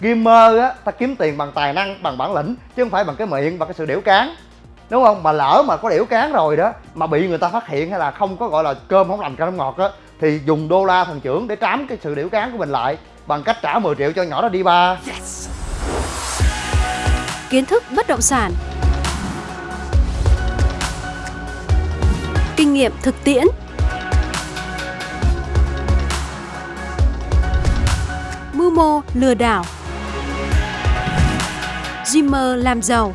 gamer á, ta kiếm tiền bằng tài năng, bằng bản lĩnh, chứ không phải bằng cái miệng và cái sự điểu cán. Đúng không? Mà lỡ mà có điểu cán rồi đó, mà bị người ta phát hiện hay là không có, gọi là, cơm không làm cơm ngọt á, thì dùng đô la thần trưởng để trám cái sự điểu cán của mình lại, bằng cách trả 10 triệu cho nhỏ đó đi ba. Kiến thức bất động sản. Kinh nghiệm thực tiễn. Mưu mô lừa đảo. Dreamer làm giàu.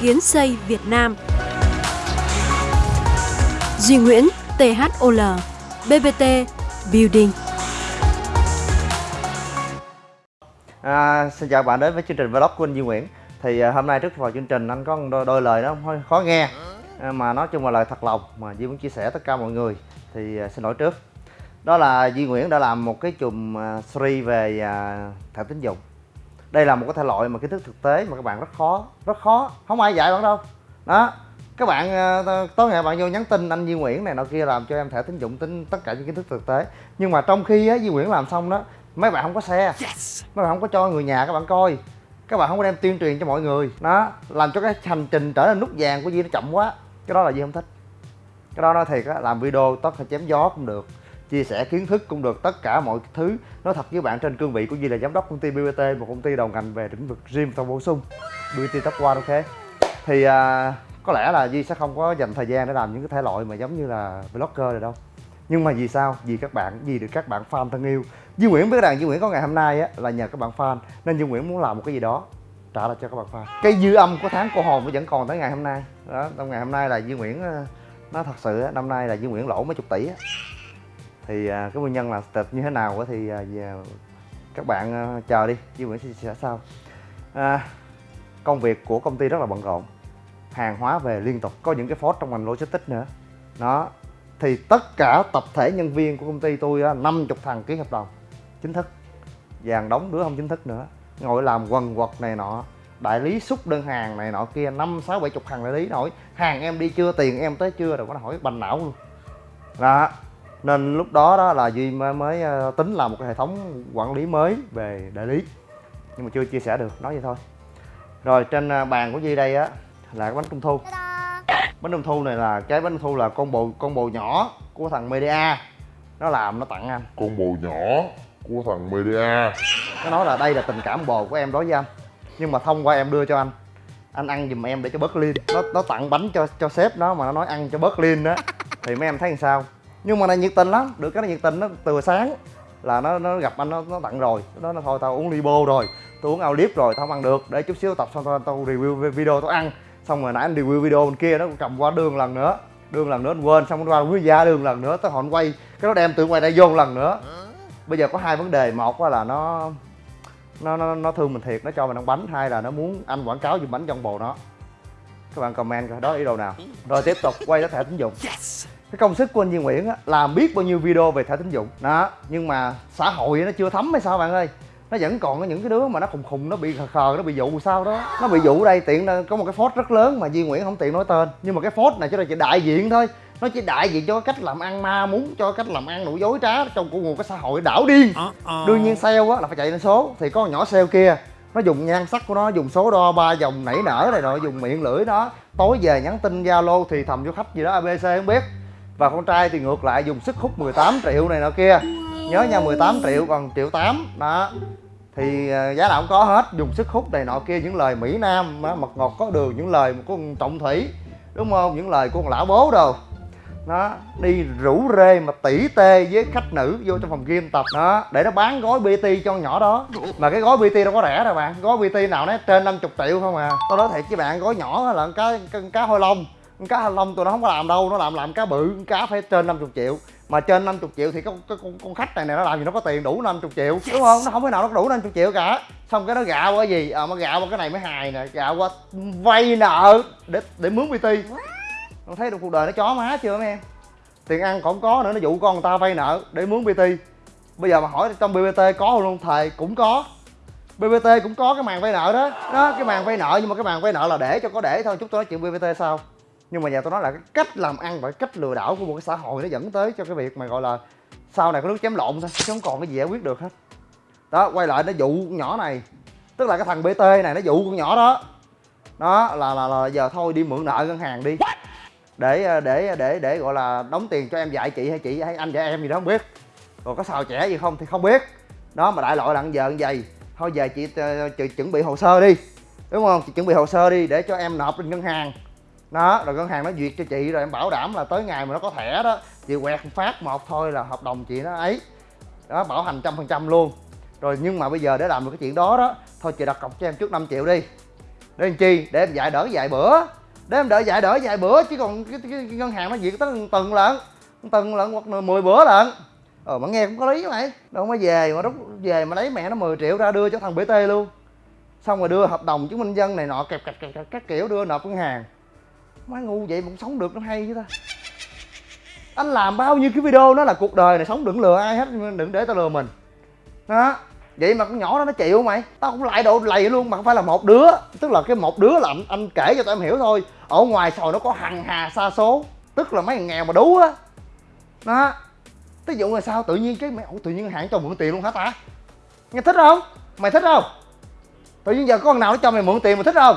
Kiến xây Việt Nam. Duy Nguyễn THOL BBT Building. À, xin chào bạn đến với chương trình vlog của anh Duy Nguyễn. Thì à, hôm nay trước vào chương trình anh có đôi, đôi lời nó hơi khó nghe. À, Mà nói chung là lời thật lòng mà Duy muốn chia sẻ tất cả mọi người. Thì à, xin lỗi trước. Đó là Duy Nguyễn đã làm một cái chùm à, series về à, thẻ tín dụng. Đây là một cái thể loại mà kiến thức thực tế mà các bạn rất khó Rất khó, không ai dạy bạn đâu. Đó. Các bạn à, tối ngày bạn vô nhắn tin anh Duy Nguyễn này nọ kia làm cho em thẻ tín dụng tính tất cả những kiến thức thực tế. Nhưng mà trong khi á Duy Nguyễn làm xong đó mấy bạn không có xe mấy bạn không có cho người nhà các bạn coi. Các bạn không có đem tuyên truyền cho mọi người. Đó. Làm cho cái hành trình trở nên nút vàng của Duy nó chậm quá. Cái đó là Duy không thích. Cái đó nói thiệt á làm video tất phải chém gió cũng được chia sẻ kiến thức cũng được tất cả mọi thứ. Nói thật với bạn trên cương vị của Duy là giám đốc công ty BBT một công ty đầu ngành về lĩnh vực gym và bổ sung. BBT Top One ok? Thì à, có lẽ là Di sẽ không có dành thời gian để làm những cái thể loại mà giống như là vlogger rồi đâu. Nhưng mà vì sao? Vì các bạn vì được các bạn fan thân yêu. Duy Nguyễn biết rằng Duy Nguyễn có ngày hôm nay á là nhờ các bạn fan nên Duy Nguyễn muốn làm một cái gì đó trả lại cho các bạn fan. Cái dư âm của tháng cô hồn nó vẫn còn tới ngày hôm nay. Đó trong ngày hôm nay là Duy Nguyễn à, nó thật sự năm nay là Duy Nguyễn lỗ mấy chục tỷ á thì à, cái nguyên nhân là tịch như thế nào thì à, các bạn à, chờ đi Duy Nguyễn sẽ chia sẻ sau. À, công việc của công ty rất là bận rộn hàng hóa về liên tục có những cái phốt trong ngành logistics nữa. Đó thì tất cả tập thể nhân viên của công ty tôi á, 50 thằng ký hợp đồng chính thức. Vàng đóng đứa không chính thức nữa ngồi làm quần quật này nọ đại lý xúc đơn hàng này nọ kia năm sáu bảy chục thằng đại lý hỏi hàng em đi chưa tiền em tới chưa rồi có hỏi bành não luôn. Đó nên lúc đó đó là duy mới, mới ờ, tính làm một cái hệ thống quản lý mới về đại lý. Nhưng mà chưa chia sẻ được nói vậy thôi. Rồi trên ờ, bàn của duy đây á là cái bánh trung thu. Bánh trung thu này là cái bánh trung thu là con bồ con bồ nhỏ của thằng media. Nó làm nó tặng anh. Con bồ nhỏ của thằng media. Nó nói là đây là tình cảm bồ của em đối với anh. Nhưng mà thông qua em đưa cho anh anh ăn giùm em để cho bớt lean nó nó tặng bánh cho cho sếp nó mà nó nói ăn cho bớt lean đó thì mấy em thấy làm sao nhưng mà này nhiệt tình lắm được cái nó nhiệt tình nó từ sáng là nó nó gặp anh nó, nó tặng rồi. Nó nó thôi tao uống libo rồi tôi uống ao clip rồi tao không ăn được. Để chút xíu tập xong tao, tao review video tao ăn. Xong rồi nãy anh review video bên kia nó cũng cầm qua đường lần nữa. Đường lần nữa anh quên xong qua quý gia đường lần nữa tới họ quay. Cái nó đem từ ngoài đây vô lần nữa. Bây giờ có hai vấn đề một là nó nó nó nó thương mình thiệt nó cho mình ăn bánh. Hai là nó muốn anh quảng cáo dùng bánh trong bồ nó. Các bạn comment coi đó ý đồ nào? Rồi tiếp tục quay tới thẻ tín dụng cái công sức của anh Duy Nguyễn á làm biết bao nhiêu video về thẻ tín dụng. Đó nhưng mà xã hội nó chưa thấm hay sao bạn ơi? Nó vẫn còn có những cái đứa mà nó khùng khùng nó bị khờ khờ nó bị dụ sao đó. Nó bị dụ đây tiện có một cái phốt rất lớn mà Duy Nguyễn không tiện nói tên. Nhưng mà cái phốt này chỉ là chỉ đại diện thôi. Nó chỉ đại diện cho cái cách làm ăn ma muốn cho cách làm ăn đủ dối trá trong của một cái xã hội đảo điên. Đương nhiên sale á là phải chạy lên số. Thì có con nhỏ sale kia nó dùng nhan sắc của nó dùng số đo ba dòng nảy nở này rồi dùng miệng lưỡi nó. Tối về nhắn tin zalo thì thầm cho khách gì đó abc không biết và con trai thì ngược lại dùng sức hút 18 triệu này nọ kia. Nhớ nha 18 triệu còn triệu 8 đó. Thì ờ, giá nào cũng có hết, dùng sức hút này nọ kia, những lời mỹ nam mật ngọt có đường, những lời của con trọng thủy, đúng không? Những lời của con lão bố đâu nó đi rủ rê mà tỉ tê với khách nữ vô trong phòng game tập, đó, để nó bán gói bt cho con nhỏ đó. Mà cái gói bt đâu có rẻ đâu bạn, gói bt nào nó trên 50 triệu không à. Tôi nói thiệt với bạn, gói nhỏ là cái cá con cá hôi lông cá hôi lông tụi nó không có làm đâu nó làm làm cá bự con cá phải trên 50 triệu. Mà trên 50 triệu thì con, con, con khách này này nó làm gì nó có tiền đủ 50 triệu. Đúng không? Nó không thể nào nó đủ 50 triệu cả. Xong cái nó gạo qua gì? À, mà gạo qua cái này mới hài nè gạo qua vay nợ để để mướn bt con thấy được cuộc đời nó chó má chưa mấy em? Tiền ăn còn có nữa nó dụ con người ta vay nợ để mướn bt bây giờ mà hỏi trong bbt có không luôn thầy cũng có. Bbt cũng có cái màn vay nợ đó. Đó cái màn vay nợ nhưng mà cái màn vay nợ là để cho có để thôi chút tôi nói chuyện bbt sao nhưng mà giờ tôi nói là cái cách làm ăn và cái cách lừa đảo của một cái xã hội nó dẫn tới cho cái việc mà gọi là sau này có nước chém lộn thôi chứ không còn cái gì giải quyết được hết. Đó quay lại nó dụ con nhỏ này tức là cái thằng bt này nó dụ con nhỏ đó. Đó là là, là giờ thôi đi mượn nợ ngân hàng đi. Để để để để gọi là đóng tiền cho em dạy chị hay chị hay anh dạy em gì đó không biết. Còn có xào trẻ gì không thì không biết. Đó mà đại loại là giờ như vậy thôi về chị, chị, chị chuẩn bị hồ sơ đi đúng không? Chị chuẩn bị hồ sơ đi để cho em nộp lên ngân hàng đó rồi ngân hàng nó duyệt cho chị rồi em bảo đảm là tới ngày mà nó có thẻ đó chị quẹt phát một thôi là hợp đồng chị nó ấy. Đó bảo hành trăm phần trăm luôn. Rồi nhưng mà bây giờ để làm được cái chuyện đó đó thôi chị đặt cọc cho em trước 5 triệu đi. Để làm chi? Để em dạy đỡ dạy bữa. Để em đợi dạy đỡ dạy bữa chứ còn cái, cái, cái ngân hàng nó duyệt tới tuần lận tuần lận hoặc là 10 bữa lận. Ờ mà nghe cũng có lý mày. Đâu mới về mà rút về mà lấy mẹ nó 10 triệu ra đưa cho thằng bt luôn. Xong rồi đưa hợp đồng chứng minh dân này nọ kẹp kẹp kẹp, kẹp các kiểu đưa nộp ngân hàng má ngu vậy mà cũng sống được nó hay chứ ta. Anh làm bao nhiêu cái video nó là cuộc đời này sống đừng lừa ai hết đừng để tao lừa mình. Đó vậy mà con nhỏ đó nó chịu mày. Tao cũng lại độ lầy luôn mà không phải là một đứa. Tức là cái một đứa là anh, anh kể cho tụi em hiểu thôi. Ở ngoài sòi nó có hằng hà xa số. Tức là mấy thằng nghèo mà đú á. Đó ví dụ là sao tự nhiên cái mày ủa tự nhiên hạn cho mượn tiền luôn hả ta? Nghe thích không? Mày thích không? Tự nhiên giờ có con nào nó cho mày mượn tiền mày thích không?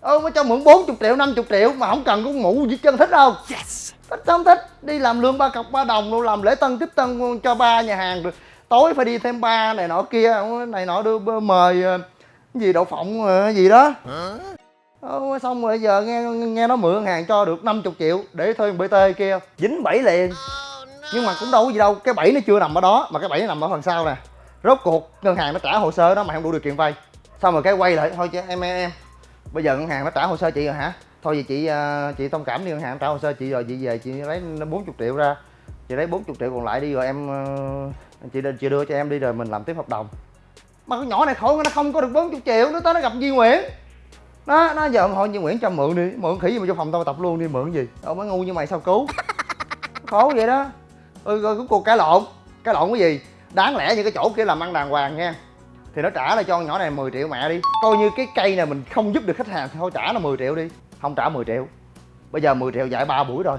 Ơ mới cho mượn 40 triệu 50 triệu mà không cần có mũ gì chân thích không? Yes. thích không thích. Đi làm lương ba cọc ba đồng luôn làm lễ tân tiếp tân cho ba nhà hàng rồi tối phải đi thêm ba này nọ kia này nọ đưa mời ờ, cái gì đậu phộng ờ, cái gì đó. Ờ, xong rồi giờ nghe nghe nó mượn hàng cho được 50 triệu để thuê bt kia. Dính bẫy liền. Nhưng mà cũng đâu có gì đâu cái bẫy nó chưa nằm ở đó mà cái bẫy nó nằm ở phần sau nè. Rốt cuộc ngân hàng nó trả hồ sơ đó mà không đủ điều kiện vay. Xong rồi cái quay lại thôi chứ em em em bây giờ ngân hàng nó trả hồ sơ chị rồi hả? Thôi vậy chị ờ, chị thông cảm đi ngân hàng trả hồ sơ chị rồi chị về chị lấy 40 triệu ra. Chị lấy 40 triệu còn lại đi rồi em ờ, chị chị đưa cho em đi rồi mình làm tiếp hợp đồng. Mà con nhỏ này khổ nó không có được 40 triệu nó tới nó gặp Duy Nguyễn. Nó nó giờ hỏi Duy Nguyễn cho mượn đi mượn khỉ gì mà cho phòng tao tập luôn đi mượn gì? Đâu mới ngu như mày sao cứu? Khổ vậy đó. Ừ rồi cuối cùng cãi lộn cãi lộn cái gì? Đáng lẽ như cái chỗ kia làm ăn đàng hoàng nha thì nó trả lại cho con nhỏ này 10 triệu mẹ đi. Coi như cái cây này mình không giúp được khách hàng thì thôi trả nó 10 triệu đi. Không trả 10 triệu. Bây giờ 10 triệu dạy 3 buổi rồi.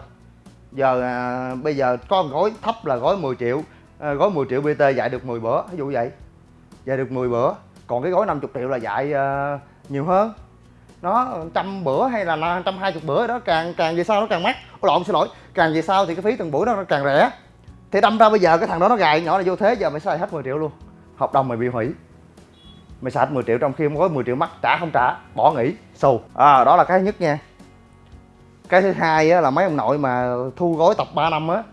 Giờ à, bây giờ có một gói thấp là gói 10 triệu à, gói 10 triệu bt dạy được 10 bữa ví dụ vậy. Dạy được 10 bữa. Còn cái gói 50 triệu là dạy à, nhiều hơn. Nó trăm bữa hay là trăm hai chục bữa đó càng càng về sau nó càng mắc. Ôi lộn xin lỗi. Càng về sau thì cái phí từng buổi đó nó càng rẻ. Thì đâm ra bây giờ cái thằng đó nó gài nhỏ này vô thế giờ mày xài hết 10 triệu luôn. Hợp đồng mày bị hủy mày sạch 10 triệu trong khi có 10 triệu mắc trả không trả bỏ nghỉ xù. À đó là cái thứ nhất nha. Cái thứ hai á, là mấy ông nội mà thu gói tập 3 năm á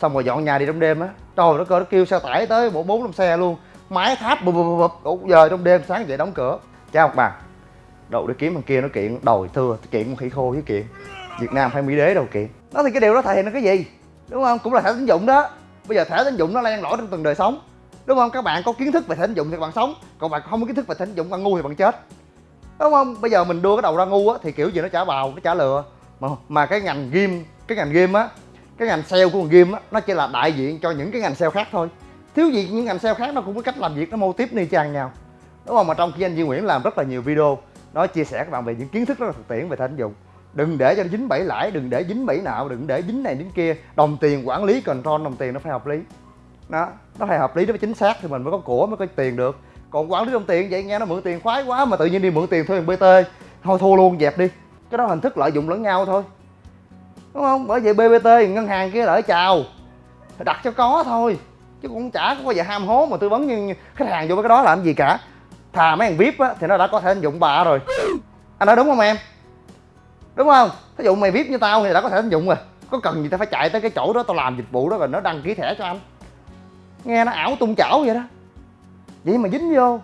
xong rồi dọn nhà đi trong đêm á. Trời nó cơ nó kêu xe tải tới bộ bốn năm xe luôn. Máy tháp bụp bụp bụp bụp giờ trong đêm sáng dậy đóng cửa. Cha học bà đậu đi kiếm thằng kia nó kiện đòi thưa kiện con khỉ khô với kiện. Việt nam phải mỹ đế đâu kiện. Đó thì cái điều đó thể hiện là cái gì? Đúng không? Cũng là thẻ tín dụng đó. Bây giờ thẻ tín dụng nó lan lỏi trong từng đời sống đúng không? Các bạn có kiến thức về thể dụng thì bạn sống. Còn bạn không có kiến thức về thể dụng bạn ngu thì bạn chết. Đúng không? Bây giờ mình đưa cái đầu ra ngu á, thì kiểu gì nó trả bào, nó trả lừa. Mà mà cái ngành game cái ngành game á, cái ngành sale của ngành game á, nó chỉ là đại diện cho những cái ngành sale khác thôi. Thiếu gì những ngành sale khác nó cũng có cách làm việc, nó mô tiếp ni chang nhau. Đúng không? Mà trong khi anh Duy Nguyễn làm rất là nhiều video, nó chia sẻ các bạn về những kiến thức rất là thực tiễn về thể dụng. Đừng để cho nó dính bẫy lãi, đừng để dính bẫy nạo, đừng để dính này dính kia. Đồng tiền quản lý, control đồng tiền nó phải hợp lý. Đó nó phải hợp lý, nó phải chính xác thì mình mới có của, mới có tiền được. Còn quản lý đồng tiền vậy, nghe nó mượn tiền khoái quá mà tự nhiên đi mượn tiền thuê bt thôi, thua luôn, dẹp đi. Cái đó hình thức lợi dụng lẫn nhau thôi. Đúng không? Bởi vậy bbt ngân hàng kia lợi chào. Đặt cho có thôi. Chứ cũng chả có bao giờ ham hố mà tư vấn như khách hàng vô cái đó làm gì cả. Thà mấy thằng vip á, thì nó đã có thể dụng bà rồi. Anh nói đúng không em? Đúng không? Thí dụ mày vip như tao thì đã có thể anh dụng rồi. Có cần gì tao phải chạy tới cái chỗ đó tao làm dịch vụ đó rồi nó đăng ký thẻ cho anh? Nghe nó ảo tung chảo vậy đó. Vậy mà dính vô.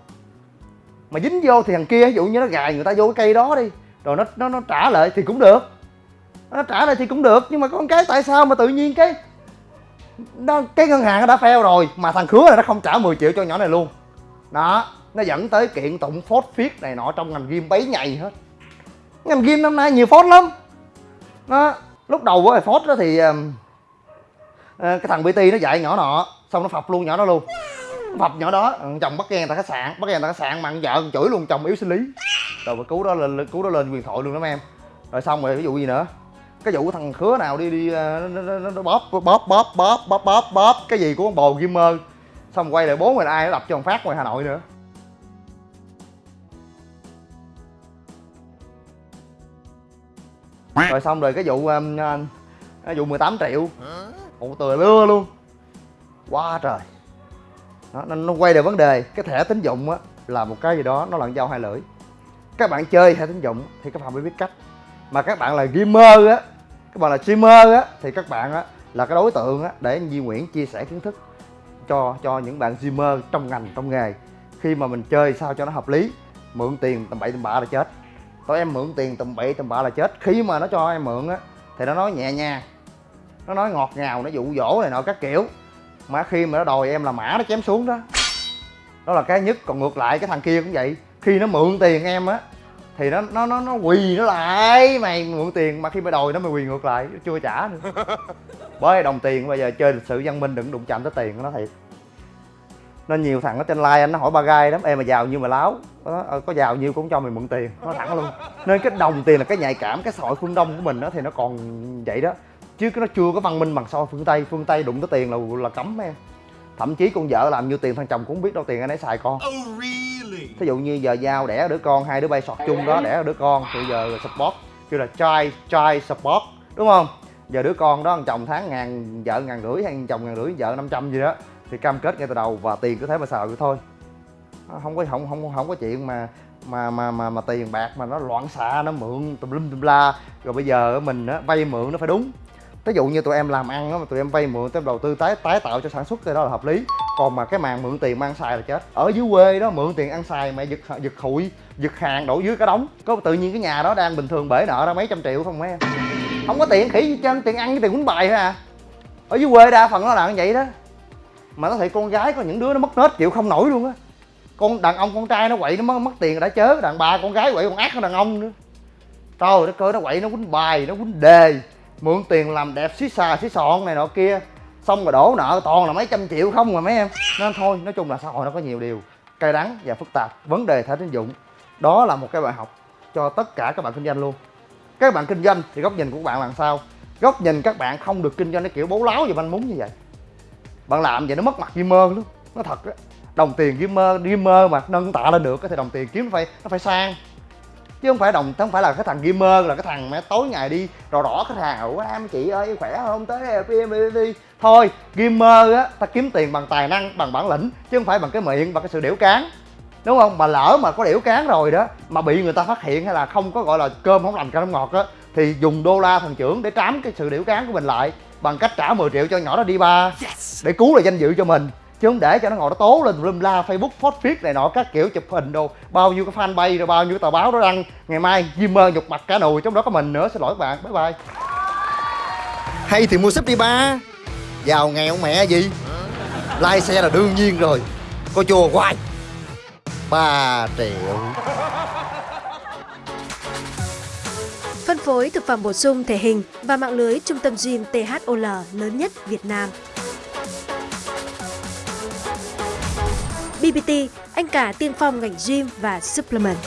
Mà dính vô thì thằng kia ví dụ như nó gài người ta vô cái cây đó đi rồi nó nó nó trả lại thì cũng được. Nó trả lại thì cũng được nhưng mà con cái tại sao mà tự nhiên cái nó, cái ngân hàng nó đã fail rồi mà thằng khứa này nó không trả 10 triệu cho nhỏ này luôn. Đó nó dẫn tới kiện tụng phốt phiết này nọ trong ngành game bấy nhầy hết. Ngành game năm nay nhiều phốt lắm. Nó lúc đầu với phốt đó thì Ờ, cái thằng bt nó dạy nhỏ nọ xong nó phập luôn nhỏ đó luôn. Phập nhỏ đó ừ, chồng bắt ghen tại khách sạn bắt ghen tại khách sạn mặn vợ chửi luôn chồng yếu sinh lý. Rồi mà cứu đó lên cứu đó lên quyền thoại luôn đó em. Rồi xong rồi ví dụ gì nữa? Cái vụ thằng khứa nào đi đi ờ, nó, nó, nó, nó bóp bóp bóp bóp bóp bóp bóp cái gì của con bồ gamer. Xong quay lại bốn mình ai nó đập cho thằng phát ngoài hà nội nữa. Rồi xong rồi cái vụ um, uh, cái vụ 18 triệu một tờ lưa luôn. Quá trời. Đó, nó, nó quay được vấn đề cái thẻ tín dụng á là một cái gì đó nó là dao hai lưỡi. Các bạn chơi thẻ tín dụng thì các bạn phải biết cách. Mà các bạn là gamer á các bạn là streamer á thì các bạn á là cái đối tượng á để Di Nguyễn chia sẻ kiến thức cho cho những bạn streamer trong ngành trong nghề. Khi mà mình chơi sao cho nó hợp lý mượn tiền tầm bậy tầm bạ là chết. Tụi em mượn tiền tầm bậy tầm bạ là chết. Khi mà nó cho em mượn á thì nó nói nhẹ nhàng nó nói ngọt ngào nó dụ dỗ này nọ các kiểu. Mà khi mà nó đòi em là mã nó chém xuống đó. Đó là cái nhất còn ngược lại cái thằng kia cũng vậy. Khi nó mượn tiền em á thì nó nó nó nó quỳ nó lại mày mượn tiền. Mà khi mày đòi nó mày quỳ ngược lại nó chưa trả nữa. Bởi đồng tiền bây giờ chơi lịch sử văn minh đừng đụng chạm tới tiền của nó thiệt. Nên nhiều thằng ở trên like anh nó hỏi ba gai lắm em mà giàu như mà láo. Nó, "Ờ, có giàu nhiêu cũng cho mày mượn tiền. Nó thẳng luôn. Nên cái đồng tiền là cái nhạy cảm cái hội phương đông của mình đó thì nó còn vậy đó chứ nó chưa có văn minh bằng so phương tây phương tây đụng tới tiền là là cấm em. Thậm chí con vợ làm nhiêu tiền thằng chồng cũng không biết đâu tiền anh ấy xài con. Thí dụ như giờ giao đẻ đứa con hai đứa bay sọt chung đó đẻ đứa con thì giờ support kêu là trai trai support đúng không? Giờ đứa con đó thằng chồng tháng ngàn vợ ngàn rưỡi hay chồng ngàn rưỡi vợ 500 gì đó thì cam kết ngay từ đầu và tiền cứ thế mà xài được thôi. Không có không không không có chuyện mà mà mà mà mà tiền bạc mà nó loạn xạ nó mượn tùm lum tùm la. Rồi bây giờ mình á vay mượn nó phải đúng ví dụ như tụi em làm ăn đó mà tụi em vay mượn tụi em đầu tư tái tái tạo cho sản xuất thì đó là hợp lý. Còn mà cái màn mượn tiền mà ăn xài là chết. Ở dưới quê đó mượn tiền ăn xài mẹ giật giật hụi giật hàng đổ dưới cái đống. Có tự nhiên cái nhà đó đang bình thường bể nợ ra mấy trăm triệu không mấy em. Không có tiền khỉ gì trên tiền ăn với tiền quýnh bài thôi à. Ở dưới quê đa phần nó là như vậy đó. Mà nó thấy con gái có những đứa nó mất nết chịu không nổi luôn á. Con đàn ông con trai nó quậy nó mất, mất tiền đã chớ. Đàn bà con gái quậy còn ác hơn đàn ông nữa. Trời đất ơi nó quậy nó quýnh bài nó quýnh đề mượn tiền làm đẹp xí xà xí xọn này nọ kia. Xong rồi đổ nợ toàn là mấy trăm triệu không mà mấy em. Nên thôi, nói chung là xã hội nó có nhiều điều cay đắng và phức tạp, vấn đề thẻ tín dụng. Đó là một cái bài học cho tất cả các bạn kinh doanh luôn. Các bạn kinh doanh thì góc nhìn của các bạn là sao? Góc nhìn các bạn không được kinh doanh cái kiểu bố láo và manh mún như vậy. Bạn làm vậy nó mất mặt gamer luôn nó thật á. Đồng tiền gamer gamer mà nâng tạ lên được thì đồng tiền kiếm nó phải nó phải sang chứ không phải đồng không phải là cái thằng gamer là cái thằng mẹ tối ngày đi đỏ đỏ khách hàng. Ủa em chị ơi khỏe không? Tới pm đi thôi gamer á ta kiếm tiền bằng tài năng bằng bản lĩnh chứ không phải bằng cái miệng và cái sự đểu cán. Đúng không? Mà lỡ mà có đểu cán rồi đó mà bị người ta phát hiện hay là không có gọi là cơm không lành không ngọt á thì dùng đô la thần trưởng để trám cái sự đểu cán của mình lại bằng cách trả 10 triệu cho nhỏ đó đi ba. Để cứu lại danh dự cho mình chứ không để cho nó ngồi nó tố lên lum la facebook phốt viết này nọ các kiểu chụp hình đồ. Bao nhiêu cái fanpage rồi bao nhiêu cái tờ báo đó đăng. Ngày mai Jimmer nhục mặt cả nồi trong đó có mình nữa. Xin lỗi các bạn. Bye bye. Hay thì mua súp đi ba. Giàu nghèo mẹ gì? Lai xe là đương nhiên rồi. Coi chùa hoài. Ba triệu. Phân phối thực phẩm bổ sung thể hình và mạng lưới trung tâm gym THOL lớn nhất Việt Nam. BBT, anh cả tiên phong ngành gym và supplement.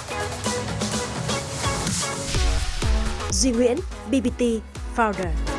Duy Nguyễn, BBT Founder.